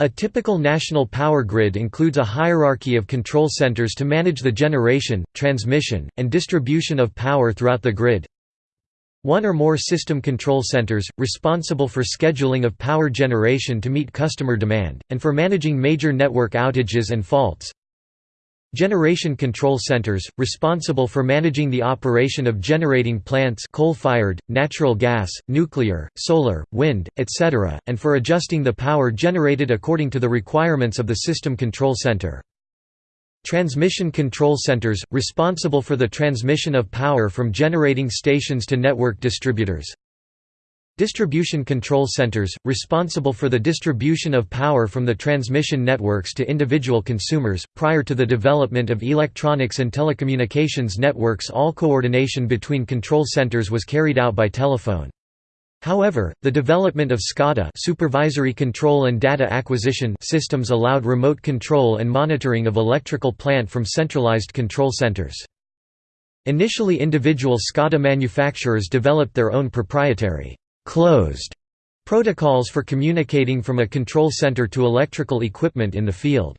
A typical national power grid includes a hierarchy of control centers to manage the generation, transmission, and distribution of power throughout the grid. One or more system control centers, responsible for scheduling of power generation to meet customer demand, and for managing major network outages and faults. Generation control centers, responsible for managing the operation of generating plants coal-fired, natural gas, nuclear, solar, wind, etc., and for adjusting the power generated according to the requirements of the system control center. Transmission control centers, responsible for the transmission of power from generating stations to network distributors. Distribution control centers, responsible for the distribution of power from the transmission networks to individual consumers. Prior to the development of electronics and telecommunications networks, all coordination between control centers was carried out by telephone. However, the development of SCADA supervisory control and data acquisition systems allowed remote control and monitoring of electrical plant from centralized control centers. Initially individual SCADA manufacturers developed their own proprietary closed protocols for communicating from a control center to electrical equipment in the field.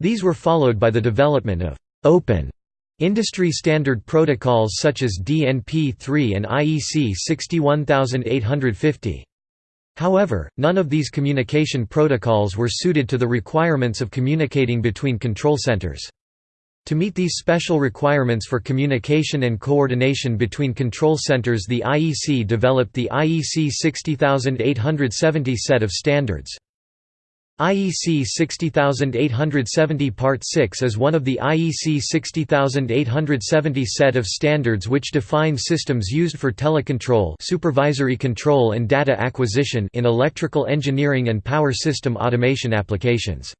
These were followed by the development of open industry standard protocols such as DNP-3 and IEC 61850. However, none of these communication protocols were suited to the requirements of communicating between control centers. To meet these special requirements for communication and coordination between control centers the IEC developed the IEC 60870 set of standards. IEC 60870 Part 6 is one of the IEC 60870 set of standards which define systems used for telecontrol supervisory control and data acquisition in electrical engineering and power system automation applications.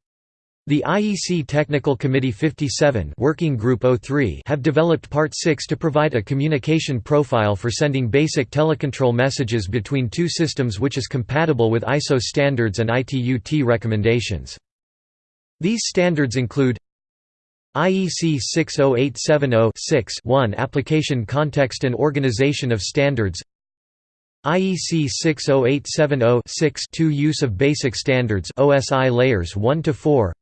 The IEC Technical Committee 57 Working Group 03 have developed Part 6 to provide a communication profile for sending basic telecontrol messages between two systems which is compatible with ISO standards and ITU-T recommendations. These standards include IEC 60870-6 Application Context and Organization of Standards IEC 60870-6 Use of Basic Standards OSI Layers 1 to 4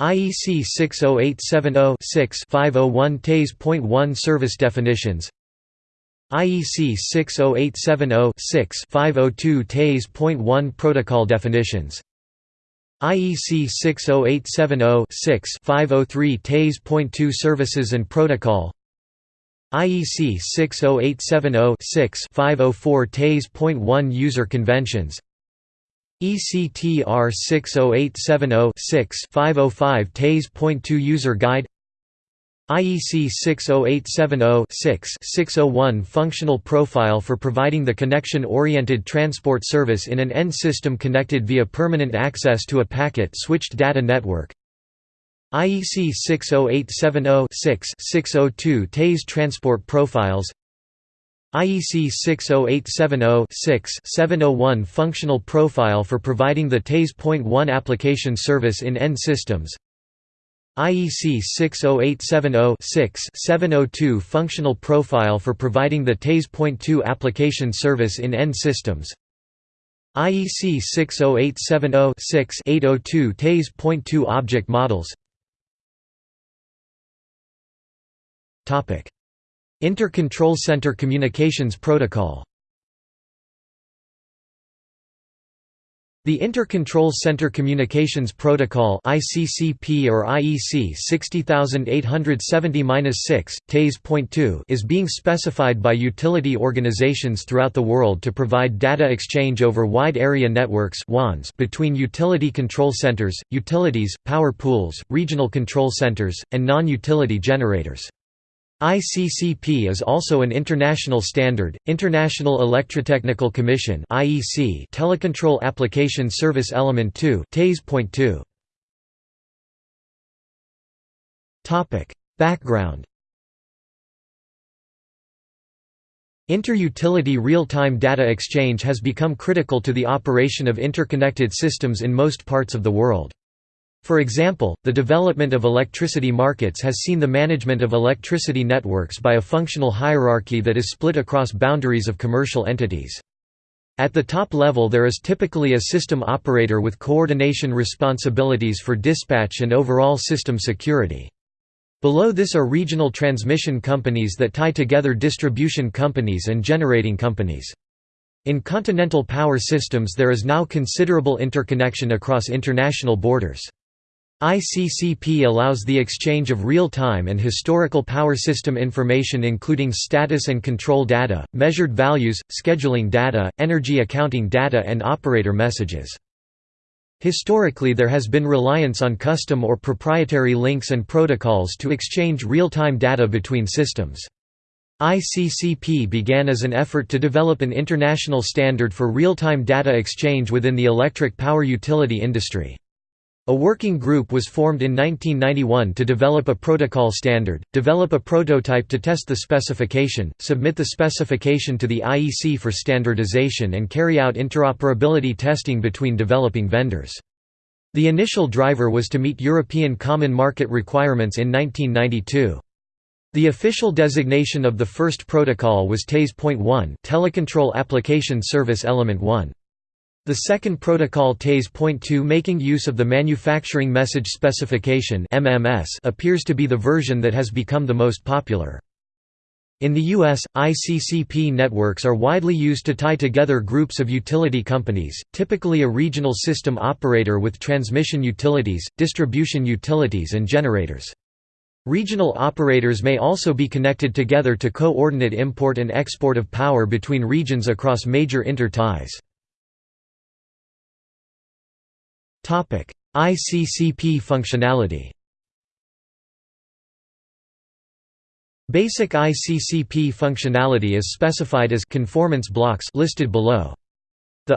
IEC 60870-6-501 TASE.1 Service definitions. IEC 60870-6-502 TASE.1 Protocol definitions. IEC 60870-6-503 TASE.2 Services and Protocol. IEC 60870-6-504 TASE.1 User Conventions IEC TR 60870-6-505 TASE.2 User Guide IEC 60870-6-601 Functional Profile for providing the connection-oriented transport service in an end system connected via permanent access to a packet-switched data network. IEC 60870-6-602 TASE Transport Profiles IEC 60870-6-701 Functional Profile for providing the TASE.1 application service in end systems. IEC 60870-6-702 Functional Profile for providing the TASE.2 application service in end systems. IEC 60870-6-802 TASE.2 Object Models Inter-Control Center Communications Protocol The Inter-Control Center Communications Protocol ICCP or IEC 60870-6, TASE.2 is being specified by utility organizations throughout the world to provide data exchange over wide area networks between utility control centers, utilities, power pools, regional control centers, and non-utility generators. ICCP is also an international standard. International Electrotechnical Commission (IEC) Telecontrol Application Service Element 2 TASE.2. Topic: Background. Inter-utility real-time data exchange has become critical to the operation of interconnected systems in most parts of the world. For example, the development of electricity markets has seen the management of electricity networks by a functional hierarchy that is split across boundaries of commercial entities. At the top level there is typically a system operator with coordination responsibilities for dispatch and overall system security. Below this are regional transmission companies that tie together distribution companies and generating companies. In continental power systems there is now considerable interconnection across international borders. ICCP allows the exchange of real-time and historical power system information including status and control data, measured values, scheduling data, energy accounting data and operator messages. Historically there has been reliance on custom or proprietary links and protocols to exchange real-time data between systems. ICCP began as an effort to develop an international standard for real-time data exchange within the electric power utility industry. A working group was formed in 1991 to develop a protocol standard, develop a prototype to test the specification, submit the specification to the IEC for standardization and carry out interoperability testing between developing vendors. The initial driver was to meet European Common Market requirements in 1992. The official designation of the first protocol was TASE.1 Telecontrol Application Service Element 1. The second protocol TASE.2 making use of the Manufacturing Message Specification appears to be the version that has become the most popular. In the U.S., ICCP networks are widely used to tie together groups of utility companies, typically a regional system operator with transmission utilities, distribution utilities and generators. Regional operators may also be connected together to coordinate import and export of power between regions across major inter-ties. ICCP functionality Basic ICCP functionality is specified as conformance blocks listed below. The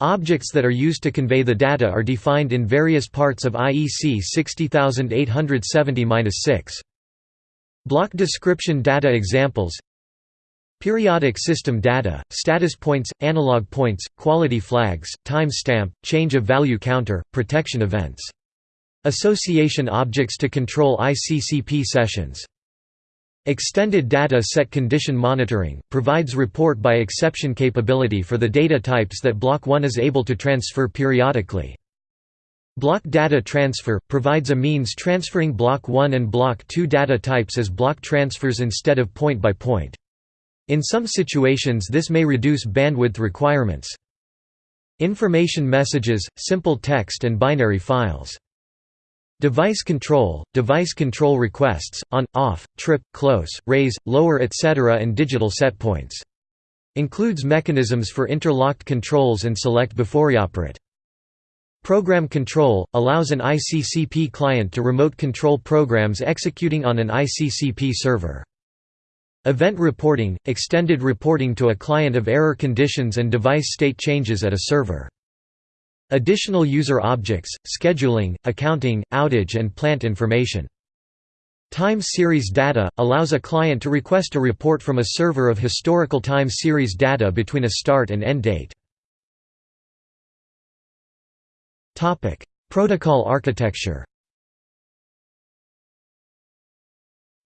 objects that are used to convey the data are defined in various parts of IEC 60870-6. Block description data examples Periodic system data, status points, analog points, quality flags, time stamp, change of value counter, protection events. Association objects to control ICCP sessions. Extended data set condition monitoring, provides report by exception capability for the data types that Block 1 is able to transfer periodically. Block data transfer, provides a means transferring Block 1 and Block 2 data types as block transfers instead of point-by-point. -point. In some situations this may reduce bandwidth requirements. Information messages, simple text and binary files. Device control, device control requests, on, off, trip, close, raise, lower etc. and digital setpoints. Includes mechanisms for interlocked controls and select before operate. Program control, allows an ICCP client to remote control programs executing on an ICCP server. Event reporting – extended reporting to a client of error conditions and device state changes at a server. Additional user objects, scheduling, accounting, outage and plant information. Time series data – allows a client to request a report from a server of historical time series data between a start and end date. Protocol architecture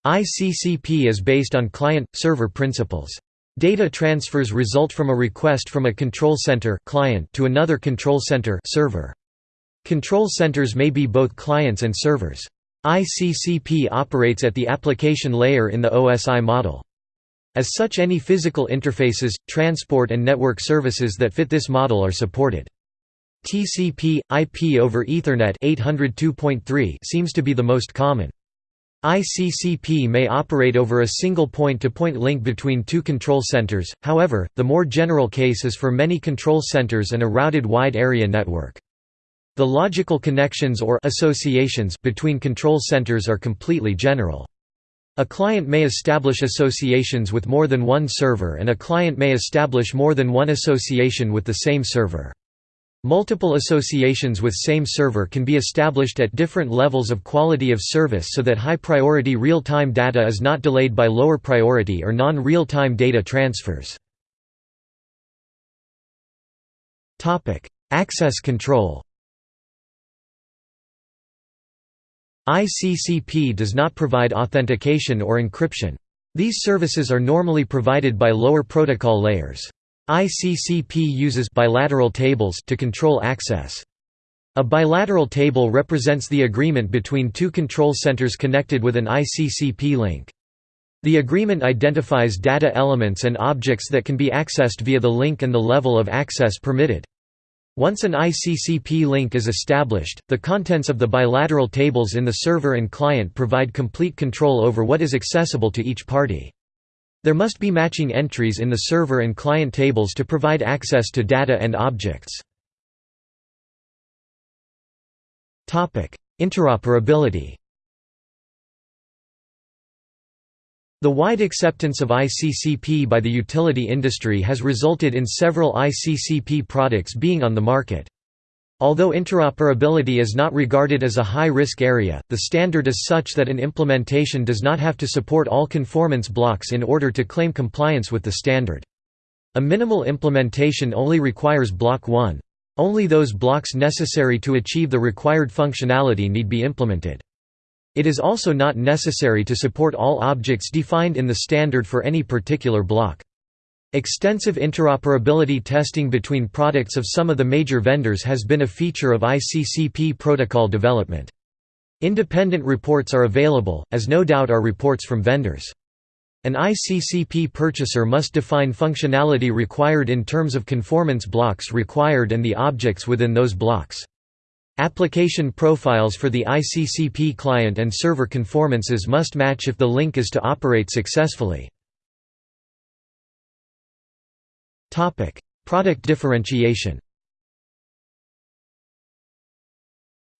ICCP is based on client-server principles. Data transfers result from a request from a control center client to another control center server. Control centers may be both clients and servers. ICCP operates at the application layer in the OSI model. As such any physical interfaces, transport and network services that fit this model are supported. TCP, IP over Ethernet 802.3 seems to be the most common. ICCP may operate over a single point-to-point -point link between two control centers, however, the more general case is for many control centers and a routed wide area network. The logical connections or associations between control centers are completely general. A client may establish associations with more than one server and a client may establish more than one association with the same server. Multiple associations with same server can be established at different levels of quality of service so that high-priority real-time data is not delayed by lower priority or non-real-time data transfers. Access control ICCP does not provide authentication or encryption. These services are normally provided by lower protocol layers. ICCP uses bilateral tables to control access. A bilateral table represents the agreement between two control centers connected with an ICCP link. The agreement identifies data elements and objects that can be accessed via the link and the level of access permitted. Once an ICCP link is established, the contents of the bilateral tables in the server and client provide complete control over what is accessible to each party. There must be matching entries in the server and client tables to provide access to data and objects. Interoperability The wide acceptance of ICCP by the utility industry has resulted in several ICCP products being on the market. Although interoperability is not regarded as a high-risk area, the standard is such that an implementation does not have to support all conformance blocks in order to claim compliance with the standard. A minimal implementation only requires Block 1. Only those blocks necessary to achieve the required functionality need be implemented. It is also not necessary to support all objects defined in the standard for any particular block. Extensive interoperability testing between products of some of the major vendors has been a feature of ICCP protocol development. Independent reports are available, as no doubt are reports from vendors. An ICCP purchaser must define functionality required in terms of conformance blocks required and the objects within those blocks. Application profiles for the ICCP client and server conformances must match if the link is to operate successfully. Product differentiation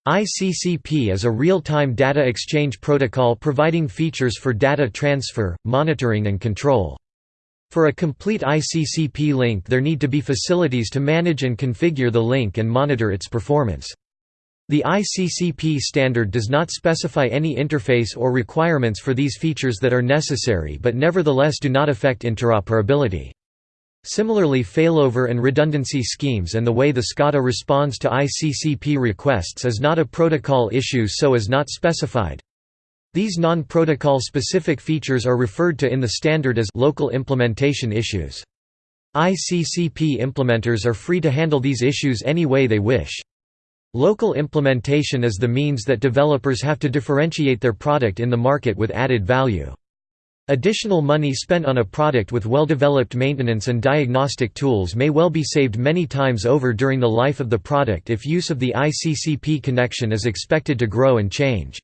ICCP is a real-time data exchange protocol providing features for data transfer, monitoring and control. For a complete ICCP link there need to be facilities to manage and configure the link and monitor its performance. The ICCP standard does not specify any interface or requirements for these features that are necessary but nevertheless do not affect interoperability. Similarly failover and redundancy schemes and the way the SCADA responds to ICCP requests is not a protocol issue so is not specified. These non-protocol specific features are referred to in the standard as local implementation issues. ICCP implementers are free to handle these issues any way they wish. Local implementation is the means that developers have to differentiate their product in the market with added value. Additional money spent on a product with well-developed maintenance and diagnostic tools may well be saved many times over during the life of the product if use of the ICCP connection is expected to grow and change.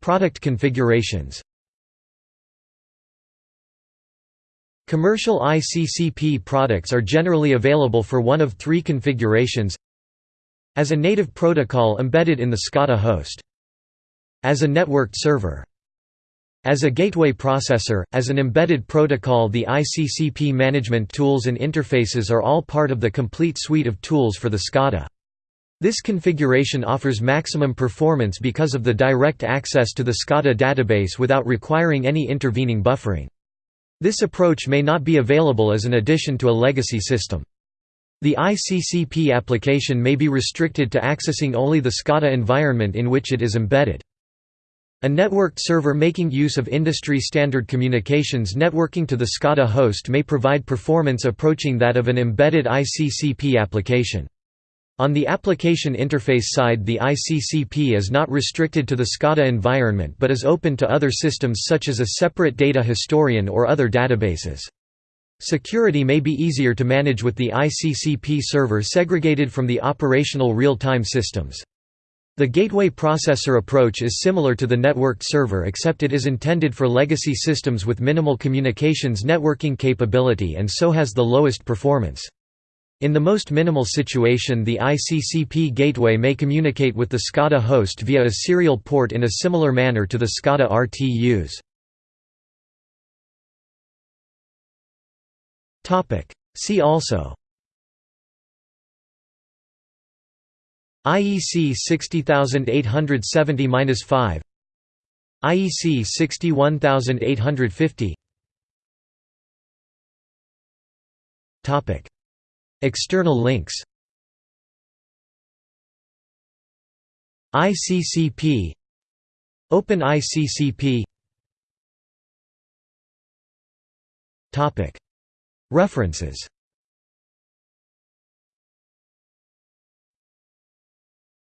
Product configurations. Commercial ICCP products are generally available for one of three configurations. As a native protocol embedded in the SCADA host As a networked server as a gateway processor, as an embedded protocol the ICCP management tools and interfaces are all part of the complete suite of tools for the SCADA. This configuration offers maximum performance because of the direct access to the SCADA database without requiring any intervening buffering. This approach may not be available as an addition to a legacy system. The ICCP application may be restricted to accessing only the SCADA environment in which it is embedded. A networked server making use of industry-standard communications networking to the SCADA host may provide performance approaching that of an embedded ICCP application. On the application interface side the ICCP is not restricted to the SCADA environment but is open to other systems such as a separate data historian or other databases. Security may be easier to manage with the ICCP server segregated from the operational real-time systems. The gateway processor approach is similar to the networked server except it is intended for legacy systems with minimal communications networking capability and so has the lowest performance. In the most minimal situation the ICCP gateway may communicate with the SCADA host via a serial port in a similar manner to the SCADA RTUs. See also IEC 60870-5 IEC 61850 External links. ICCP Open ICCP Topic. References